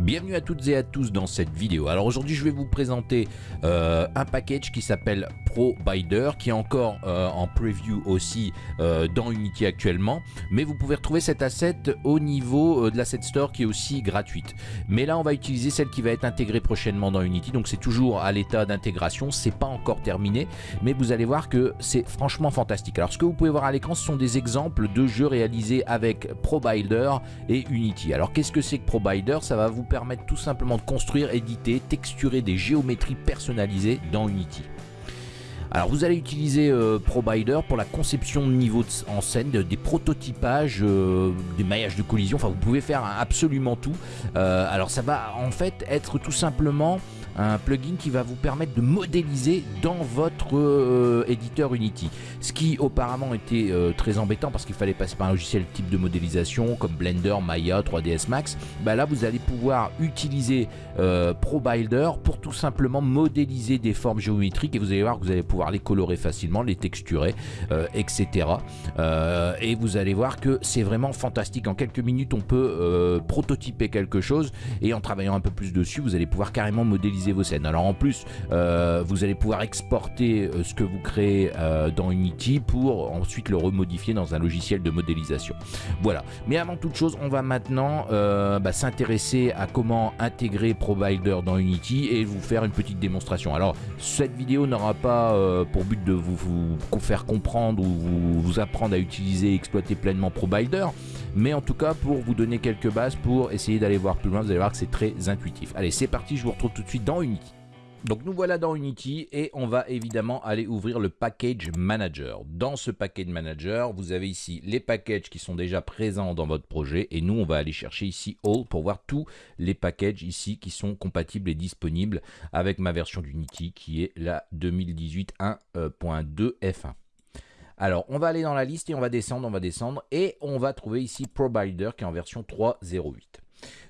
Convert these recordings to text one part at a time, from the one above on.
Bienvenue à toutes et à tous dans cette vidéo. Alors aujourd'hui je vais vous présenter euh, un package qui s'appelle ProBider qui est encore euh, en preview aussi euh, dans Unity actuellement mais vous pouvez retrouver cet asset au niveau de l'asset store qui est aussi gratuite. Mais là on va utiliser celle qui va être intégrée prochainement dans Unity donc c'est toujours à l'état d'intégration, c'est pas encore terminé mais vous allez voir que c'est franchement fantastique. Alors ce que vous pouvez voir à l'écran ce sont des exemples de jeux réalisés avec ProBider et Unity. Alors qu'est-ce que c'est que ProBider Ça va vous permettre tout simplement de construire, éditer, texturer des géométries personnalisées dans Unity. Alors vous allez utiliser euh, ProBider pour la conception de niveaux en scène, des prototypages, euh, des maillages de collision, enfin vous pouvez faire absolument tout. Euh, alors ça va en fait être tout simplement un plugin qui va vous permettre de modéliser dans votre euh, éditeur Unity. Ce qui auparavant était euh, très embêtant parce qu'il fallait passer par un logiciel type de modélisation comme Blender, Maya, 3ds Max. Bah là vous allez pouvoir utiliser euh, ProBuilder pour tout simplement modéliser des formes géométriques et vous allez voir que vous allez pouvoir les colorer facilement, les texturer, etc. et vous allez voir que c'est vraiment fantastique. En quelques minutes on peut prototyper quelque chose et en travaillant un peu plus dessus vous allez pouvoir carrément modéliser vos scènes. Alors en plus, euh, vous allez pouvoir exporter euh, ce que vous créez euh, dans Unity pour ensuite le remodifier dans un logiciel de modélisation. Voilà. Mais avant toute chose, on va maintenant bah, s'intéresser à comment intégrer ProBuilder dans Unity et vous faire une petite démonstration. Alors cette vidéo n'aura pas pour but de vous, vous, faire comprendre ou vous, vous apprendre à utiliser et exploiter pleinement ProBuilder mais en tout cas pour vous donner quelques bases pour essayer d'aller voir plus loin, vous allez voir que c'est très intuitif. Allez, c'est parti, je vous retrouve tout de suite dans Unity. Donc nous voilà dans Unity et on va évidemment aller ouvrir le Package Manager. Dans ce Package Manager, vous avez ici les packages qui sont déjà présents dans votre projet et nous on va aller chercher ici All pour voir tous les packages ici qui sont compatibles et disponibles avec ma version d'Unity qui est la 2018 1.2 F1. Alors, on va aller dans la liste et on va descendre, on va descendre et on va trouver ici ProBuilder qui est en version 3.08.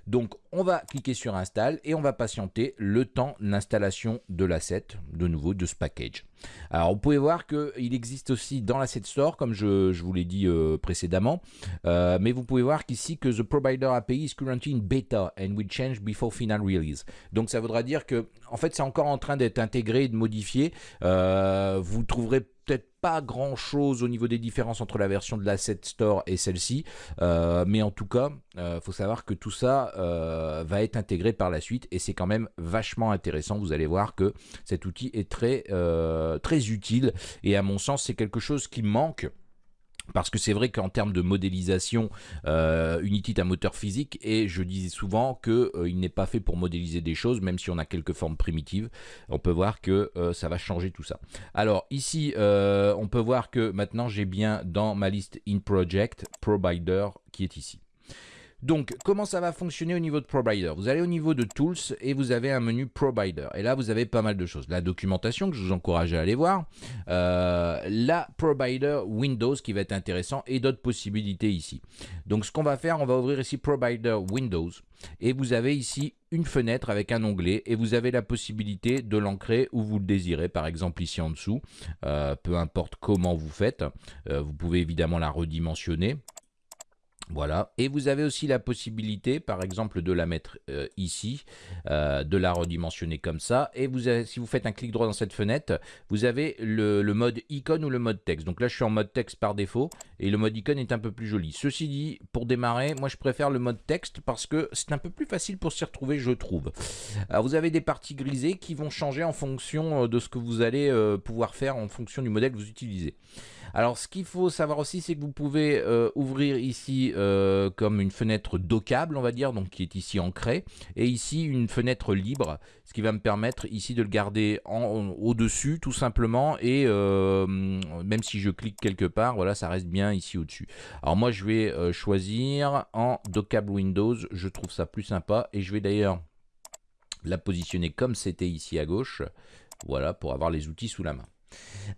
Donc, on va cliquer sur Install et on va patienter le temps d'installation de l'asset, de nouveau, de ce package. Alors, vous pouvez voir qu'il existe aussi dans l'asset store, comme je, vous l'ai dit euh, précédemment, euh, mais vous pouvez voir qu'ici que the ProBuilder API is currently in beta and will change before final release. Donc, ça voudra dire que, en fait, c'est encore en train d'être intégré et de modifier. Euh, vous trouverez peut-être pas grand chose au niveau des différences entre la version de l'asset store et celle-ci, euh, mais en tout cas, euh, faut savoir que tout ça euh, va être intégré par la suite et c'est quand même vachement intéressant. Vous allez voir que cet outil est très, très utile et à mon sens, c'est quelque chose qui manque parce que c'est vrai qu'en termes de modélisation, euh, Unity est un moteur physique et je disais souvent qu'il euh, n'est pas fait pour modéliser des choses, même si on a quelques formes primitives. On peut voir que euh, ça va changer tout ça. Alors ici, on peut voir que maintenant j'ai bien dans ma liste in project ProBuilder qui est ici. Donc, comment ça va fonctionner au niveau de ProBuilder Vous allez au niveau de Tools et vous avez un menu ProBuilder. Et là, vous avez pas mal de choses. La documentation que je vous encourage à aller voir. Euh, la ProBuilder Windows qui va être intéressant et d'autres possibilités ici. Donc, ce qu'on va faire, on va ouvrir ici ProBuilder Windows. Et vous avez ici une fenêtre avec un onglet et vous avez la possibilité de l'ancrer où vous le désirez, par exemple ici en dessous, euh, peu importe comment vous faites, euh, vous pouvez évidemment la redimensionner. Voilà, et vous avez aussi la possibilité, par exemple, de la mettre euh, ici, euh, de la redimensionner comme ça, et vous si vous faites un clic droit dans cette fenêtre, vous avez le, mode icône ou le mode texte. Donc là, je suis en mode texte par défaut, et le mode icône est un peu plus joli. Ceci dit, pour démarrer, moi je préfère le mode texte parce que c'est un peu plus facile pour s'y retrouver, je trouve. Vous avez des parties grisées qui vont changer en fonction euh, de ce que vous allez pouvoir faire en fonction du modèle que vous utilisez. Alors ce qu'il faut savoir aussi, c'est que vous pouvez ouvrir ici euh, comme une fenêtre dockable, on va dire, donc qui est ici ancrée, et ici une fenêtre libre, ce qui va me permettre ici de le garder au-dessus tout simplement, et euh, même si je clique quelque part, voilà, ça reste bien ici au-dessus. Alors moi je vais euh, choisir en dockable Windows, je trouve ça plus sympa, et je vais d'ailleurs la positionner comme c'était ici à gauche, voilà, pour avoir les outils sous la main.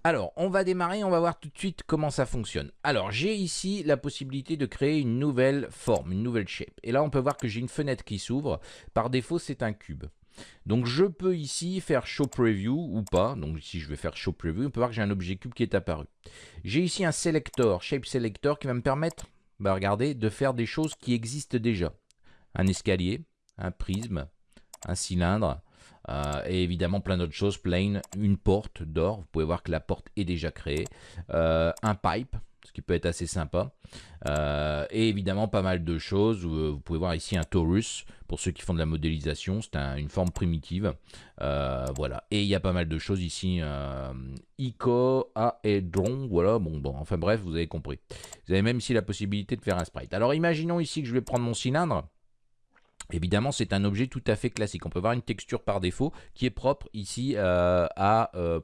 Alors, on va démarrer, on va voir tout de suite comment ça fonctionne. Alors, j'ai ici la possibilité de créer une nouvelle forme, une nouvelle shape. Et là, on peut voir que j'ai une fenêtre qui s'ouvre. Par défaut, c'est un cube. Donc, je peux ici faire Show Preview ou pas. Donc, ici, je vais faire Show Preview. On peut voir que j'ai un objet cube qui est apparu. J'ai ici un Selector, Shape Selector, qui va me permettre, bah, regardez, de faire des choses qui existent déjà. Un escalier, un prisme, un cylindre, euh, et évidemment plein d'autres choses, plane, une porte d'or, vous pouvez voir que la porte est déjà créée, euh, un pipe, ce qui peut être assez sympa, euh, et évidemment pas mal de choses, vous, pouvez voir ici un torus, pour ceux qui font de la modélisation, c'est une forme primitive, voilà, et il y a pas mal de choses ici, Ico, Aedron, voilà, bon, bon, enfin bref, vous avez compris. Vous avez même ici la possibilité de faire un sprite. Alors imaginons ici que je vais prendre mon cylindre, Évidemment, c'est un objet tout à fait classique. On peut voir une texture par défaut qui est propre ici euh, à euh.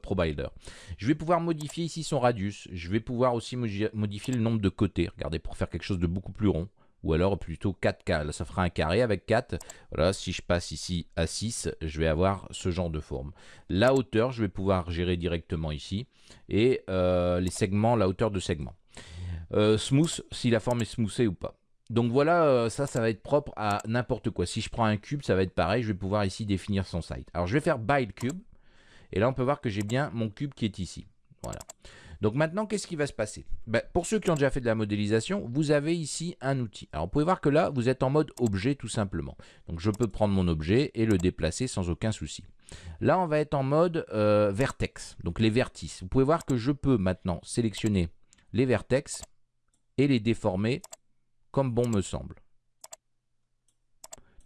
Je vais pouvoir modifier ici son radius. Je vais pouvoir aussi modifier le nombre de côtés. Regardez, pour faire quelque chose de beaucoup plus rond. Ou alors plutôt 4 Là, ça fera un carré avec 4. Voilà, si je passe ici à 6, je vais avoir ce genre de forme. La hauteur, je vais pouvoir gérer directement ici. Et euh, les segments, la hauteur de segment. smooth, si la forme est smoothée ou pas. Donc voilà, euh, ça, ça va être propre à n'importe quoi. Si je prends un cube, ça va être pareil. Je vais pouvoir ici définir son site. Alors je vais faire build cube. Et là, on peut voir que j'ai bien mon cube qui est ici. Voilà. Donc maintenant, qu'est-ce qui va se passer? Ben, Pour ceux qui ont déjà fait de la modélisation, vous avez ici un outil. Alors vous pouvez voir que là, vous êtes en mode objet tout simplement. Donc je peux prendre mon objet et le déplacer sans aucun souci. Là, on va être en mode euh, vertex, donc les vertices. Vous pouvez voir que je peux maintenant sélectionner les vertex et les déformer bon me semble.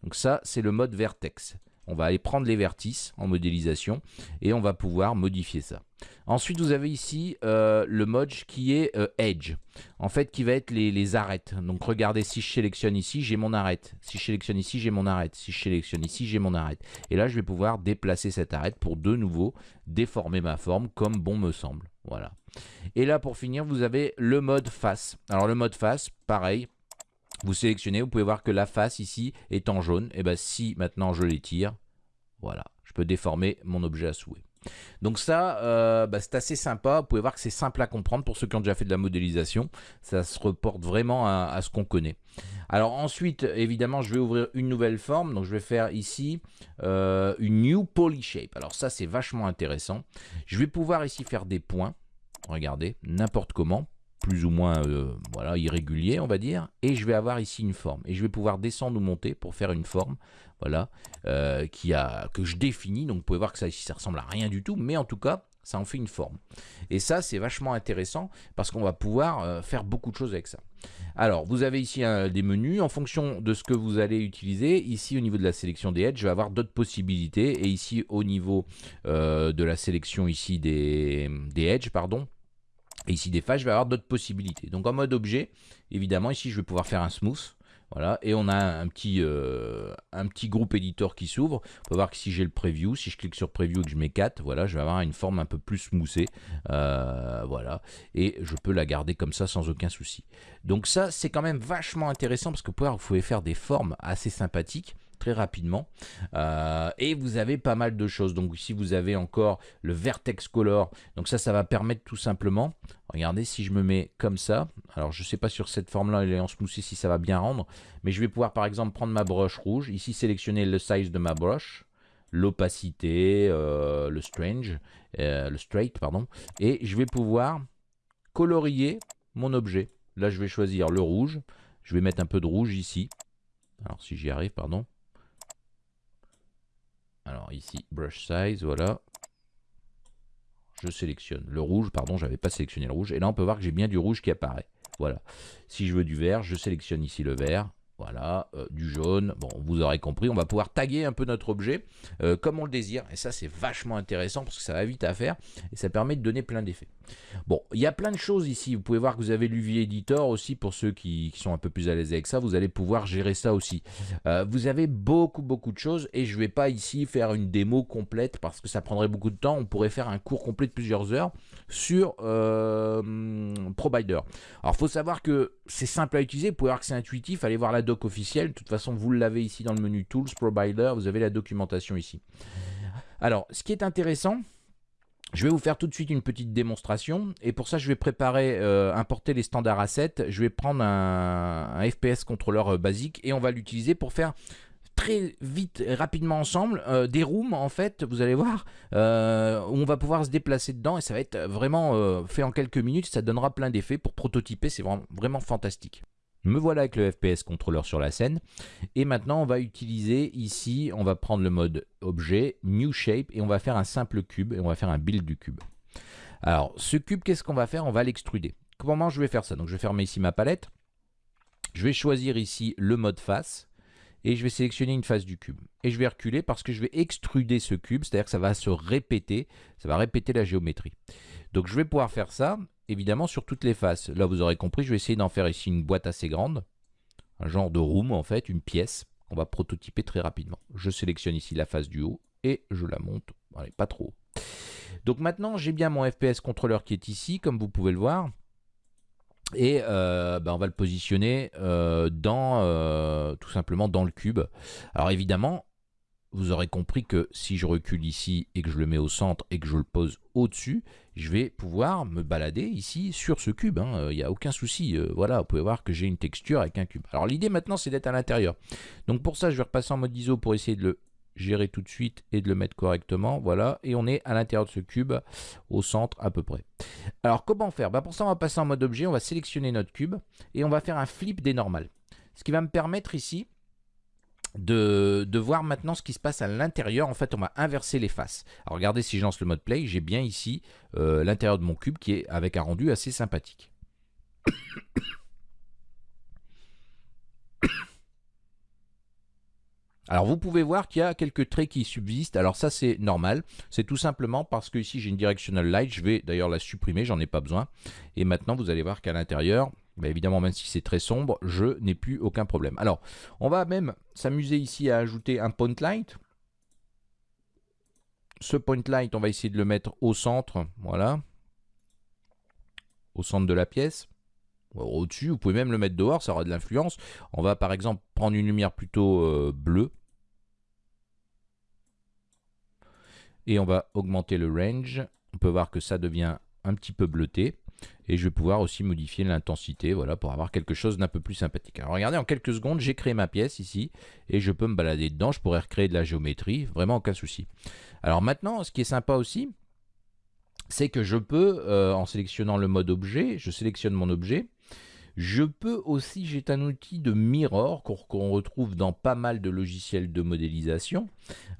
Donc ça, c'est le mode vertex. On va aller prendre les vertices en modélisation et on va pouvoir modifier ça. Ensuite, vous avez ici euh, le mode qui est euh, Edge, en fait, qui va être les, les, arêtes. Donc, regardez, si je sélectionne ici, j'ai mon arête. Si je sélectionne ici, j'ai mon arête. Si je sélectionne ici, j'ai mon arête. Et là, je vais pouvoir déplacer cette arête pour de nouveau déformer ma forme comme bon me semble. Voilà. Et là, pour finir, vous avez le mode face. Alors, le mode face, pareil, vous sélectionnez, vous pouvez voir que la face ici est en jaune. Et bien si maintenant je l'étire, voilà, je peux déformer mon objet à souhait. Donc ça, euh, bah, c'est assez sympa. Vous pouvez voir que c'est simple à comprendre pour ceux qui ont déjà fait de la modélisation. Ça se reporte vraiment à, ce qu'on connaît. Alors ensuite, évidemment, je vais ouvrir une nouvelle forme. Donc je vais faire ici euh, une New Poly Shape. Alors ça, c'est vachement intéressant. Je vais pouvoir ici faire des points. Regardez, n'importe comment plus ou moins euh, voilà, irrégulier, on va dire. Et je vais avoir ici une forme. Et je vais pouvoir descendre ou monter pour faire une forme voilà, euh, qui a, que je définis. Donc vous pouvez voir que ça ici, ça ressemble à rien du tout. Mais en tout cas, ça en fait une forme. Et ça, c'est vachement intéressant parce qu'on va pouvoir euh, faire beaucoup de choses avec ça. Alors, vous avez ici des menus. En fonction de ce que vous allez utiliser, ici au niveau de la sélection des edges, je vais avoir d'autres possibilités. Et ici au niveau de la sélection ici des, des edges, pardon, et ici des faces, je vais avoir d'autres possibilités. Donc en mode objet, évidemment, ici je vais pouvoir faire un smooth. Voilà, et on a un petit, euh, un petit groupe éditeur qui s'ouvre. On peut voir que si j'ai le preview, si je clique sur preview et que je mets 4, voilà, je vais avoir une forme un peu plus smoothée. Euh, voilà, et je peux la garder comme ça sans aucun souci. Donc ça, c'est quand même vachement intéressant parce que vous pouvez faire des formes assez sympathiques très rapidement. Euh, et vous avez pas mal de choses. Donc ici, vous avez encore le Vertex Color. Donc ça, ça va permettre tout simplement, regardez, si je me mets comme ça, alors je sais pas sur cette forme-là, elle est en smoothie, si ça va bien rendre, mais je vais pouvoir par exemple prendre ma broche rouge, ici sélectionner le size de ma broche, l'opacité, euh, le strange, euh, le straight, pardon, et je vais pouvoir colorier mon objet. Là, je vais choisir le rouge. Je vais mettre un peu de rouge ici. Alors, si j'y arrive, pardon. Alors ici, brush size, voilà. Je sélectionne le rouge, pardon, j'avais pas sélectionné le rouge. Et là, on peut voir que j'ai bien du rouge qui apparaît. Voilà. Si je veux du vert, je sélectionne ici le vert. Voilà, euh, du jaune. Bon, vous aurez compris, on va pouvoir taguer un peu notre objet euh, comme on le désire. Et ça, c'est vachement intéressant parce que ça va vite à faire et ça permet de donner plein d'effets. Bon, il y a plein de choses ici. Vous pouvez voir que vous avez l'UV Editor aussi pour ceux qui, sont un peu plus à l'aise avec ça. Vous allez pouvoir gérer ça aussi. Euh, vous avez beaucoup, beaucoup de choses et je ne vais pas ici faire une démo complète parce que ça prendrait beaucoup de temps. On pourrait faire un cours complet de plusieurs heures sur ProBider. Alors, il faut savoir que c'est simple à utiliser. Vous pouvez voir que c'est intuitif. Allez voir la doc officielle. De toute façon, vous l'avez ici dans le menu Tools, Provider, vous avez la documentation ici. Alors, ce qui est intéressant, je vais vous faire tout de suite une petite démonstration. Et pour ça je vais préparer, euh, importer les standards assets. Je vais prendre un, FPS contrôleur euh, basique et on va l'utiliser pour faire très vite et rapidement ensemble euh, des rooms en fait vous allez voir où on va pouvoir se déplacer dedans et ça va être vraiment fait en quelques minutes. Ça donnera plein d'effets pour prototyper. C'est vraiment, vraiment fantastique Me voilà avec le FPS contrôleur sur la scène. Et maintenant, on va utiliser ici, on va prendre le mode objet, new shape, et on va faire un simple cube, et on va faire un build du cube. Alors, ce cube, qu'est-ce qu'on va faire? On va l'extruder. Comment je vais faire ça? Donc, je vais fermer ici ma palette. Je vais choisir ici le mode face et je vais sélectionner une face du cube. Et je vais reculer parce que je vais extruder ce cube, c'est-à-dire que ça va se répéter, ça va répéter la géométrie. Donc je vais pouvoir faire ça, évidemment, sur toutes les faces. Là, vous aurez compris, je vais essayer d'en faire ici une boîte assez grande, un genre de room en fait, une pièce qu'on va prototyper très rapidement. Je sélectionne ici la face du haut et je la monte, allez, pas trop. Donc maintenant, j'ai bien mon FPS contrôleur qui est ici, comme vous pouvez le voir. Et euh, ben, on va le positionner euh, dans, euh, tout simplement dans le cube. Alors évidemment, vous aurez compris que si je recule ici et que je le mets au centre et que je le pose au-dessus, je vais pouvoir me balader ici sur ce cube. Hein. Il n'y a aucun souci. voilà, vous pouvez voir que j'ai une texture avec un cube. Alors l'idée maintenant, c'est d'être à l'intérieur. Donc pour ça, je vais repasser en mode ISO pour essayer de le gérer tout de suite et de le mettre correctement. Voilà, et on est à l'intérieur de ce cube, au centre à peu près. Alors comment faire? Bah, Pour ça, on va passer en mode objet, on va sélectionner notre cube et on va faire un flip des normales. Ce qui va me permettre ici de, voir maintenant ce qui se passe à l'intérieur. En fait, on va inverser les faces. Alors regardez, si je lance le mode play, j'ai bien ici euh, l'intérieur de mon cube qui est avec un rendu assez sympathique. Alors vous pouvez voir qu'il y a quelques traits qui subsistent. Alors ça c'est normal. C'est tout simplement parce que ici j'ai une directional light. Je vais d'ailleurs la supprimer, j'en ai pas besoin. Et maintenant vous allez voir qu'à l'intérieur, bah, évidemment même si c'est très sombre, je n'ai plus aucun problème. Alors on va même s'amuser ici à ajouter un point light. Ce point light, on va essayer de le mettre au centre. Voilà. Au centre de la pièce au-dessus, vous pouvez même le mettre dehors, ça aura de l'influence. On va par exemple prendre une lumière plutôt euh, bleue. et on va augmenter le range. On peut voir que ça devient un petit peu bleuté. Et je vais pouvoir aussi modifier l'intensité voilà, pour avoir quelque chose d'un peu plus sympathique. Alors regardez, en quelques secondes, j'ai créé ma pièce ici et je peux me balader dedans. Je pourrais recréer de la géométrie, vraiment aucun souci. Alors maintenant, ce qui est sympa aussi, c'est que je peux, euh, en sélectionnant le mode objet, je sélectionne mon objet je peux aussi, j'ai un outil de mirror qu'on retrouve dans pas mal de logiciels de modélisation,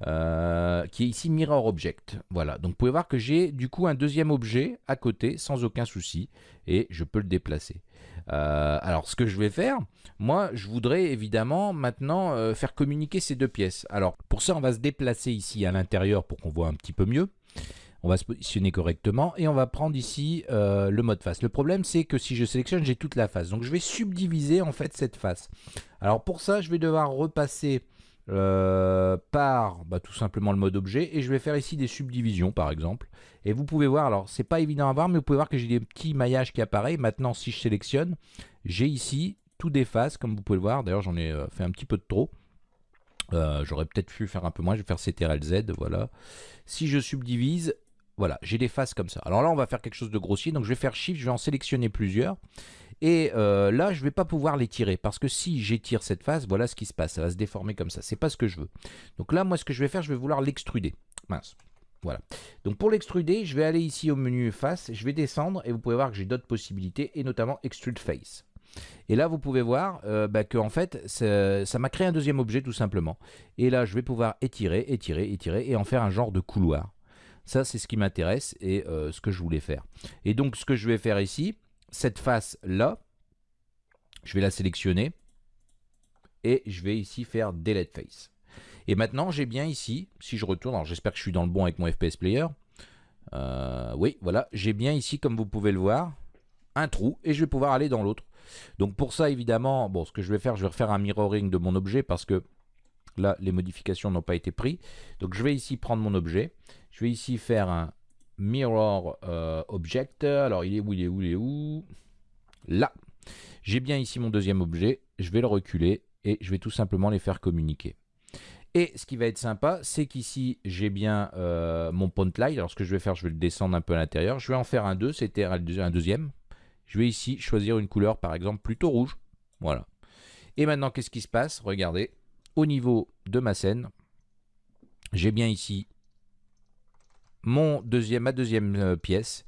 euh, qui est ici Mirror Object. Voilà, donc vous pouvez voir que j'ai du coup un deuxième objet à côté sans aucun souci et je peux le déplacer. Euh, alors ce que je vais faire, moi je voudrais évidemment maintenant euh, faire communiquer ces deux pièces. Alors pour ça on va se déplacer ici à l'intérieur pour qu'on voit un petit peu mieux. On va se positionner correctement et on va prendre ici euh, le mode face. Le problème c'est que si je sélectionne, j'ai toute la face. Donc je vais subdiviser en fait cette face. Alors pour ça, je vais devoir repasser euh, par bah, tout simplement le mode objet et je vais faire ici des subdivisions par exemple. Et vous pouvez voir, alors c'est pas évident à voir, mais vous pouvez voir que j'ai des petits maillages qui apparaissent. Maintenant, si je sélectionne, j'ai ici tout des faces comme vous pouvez le voir. D'ailleurs, j'en ai euh, fait un petit peu de trop. J'aurais peut-être pu faire un peu moins, je vais faire CTRL Z, voilà. Si je subdivise, voilà, j'ai des faces comme ça. Alors là, on va faire quelque chose de grossier. Donc je vais faire Shift, je vais en sélectionner plusieurs. Et euh, là, je ne vais pas pouvoir les tirer. Parce que si j'étire cette face, voilà ce qui se passe. Ça va se déformer comme ça. C'est pas ce que je veux. Donc là, moi, ce que je vais faire, je vais vouloir l'extruder. Mince. Voilà. Donc pour l'extruder, je vais aller ici au menu face, je vais descendre et vous pouvez voir que j'ai d'autres possibilités et notamment Extrude Face. Et là, vous pouvez voir euh, bah, que en fait, ça m'a créé un deuxième objet tout simplement. Et là, je vais pouvoir étirer, étirer, étirer et en faire un genre de couloir. Ça, c'est ce qui m'intéresse et euh, ce que je voulais faire. Et donc, ce que je vais faire ici, cette face-là, je vais la sélectionner et je vais ici faire Delete Face. Et maintenant, j'ai bien ici, si je retourne, alors j'espère que je suis dans le bon avec mon FPS Player. Euh, oui, voilà, j'ai bien ici, comme vous pouvez le voir, un trou et je vais pouvoir aller dans l'autre. Donc pour ça, évidemment, bon, ce que je vais faire, je vais refaire un mirroring de mon objet parce que là, les modifications n'ont pas été prises. Donc je vais ici prendre mon objet je vais ici faire un mirror euh, object. Alors, il est où, il est où, il est où? Là. J'ai bien ici mon deuxième objet. Je vais le reculer et je vais tout simplement les faire communiquer. Et ce qui va être sympa, c'est qu'ici, j'ai bien euh, mon point light. Alors, ce que je vais faire, je vais le descendre un peu à l'intérieur. Je vais en faire un 2, c'était un deuxième. Je vais ici choisir une couleur, par exemple, plutôt rouge. Voilà. Et maintenant, qu'est-ce qui se passe? Regardez, au niveau de ma scène, j'ai bien ici mon deuxième, ma deuxième euh, pièce.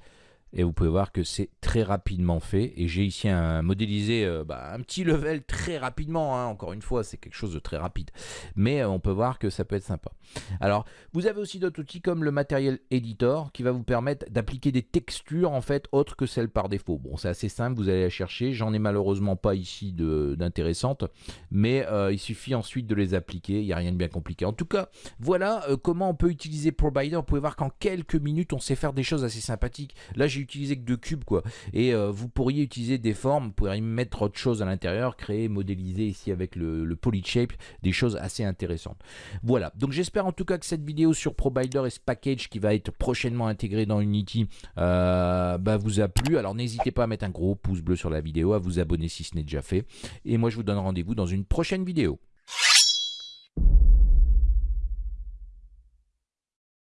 Et vous pouvez voir que c'est très rapidement fait. Et j'ai ici un modélisé, euh, bah, un petit level très rapidement. hein. Encore une fois, c'est quelque chose de très rapide. Mais euh, on peut voir que ça peut être sympa. Alors, vous avez aussi d'autres outils comme le Material Editor qui va vous permettre d'appliquer des textures en fait autres que celles par défaut. Bon, c'est assez simple, vous allez la chercher. J'en ai malheureusement pas ici d'intéressantes. Mais euh, il suffit ensuite de les appliquer. Il n'y a rien de bien compliqué. En tout cas, voilà comment on peut utiliser Provider. Vous pouvez voir qu'en quelques minutes, on sait faire des choses assez sympathiques. Là, j'ai utilisé que deux cubes, quoi. Et euh, vous pourriez utiliser des formes, vous pourriez mettre autre chose à l'intérieur, créer, modéliser ici avec le, le PolyShape, des choses assez intéressantes. Voilà, donc j'espère en tout cas que cette vidéo sur Provider et ce package qui va être prochainement intégré dans Unity euh, bah, vous a plu. Alors n'hésitez pas à mettre un gros pouce bleu sur la vidéo, à vous abonner si ce n'est déjà fait. Et moi je vous donne rendez-vous dans une prochaine vidéo.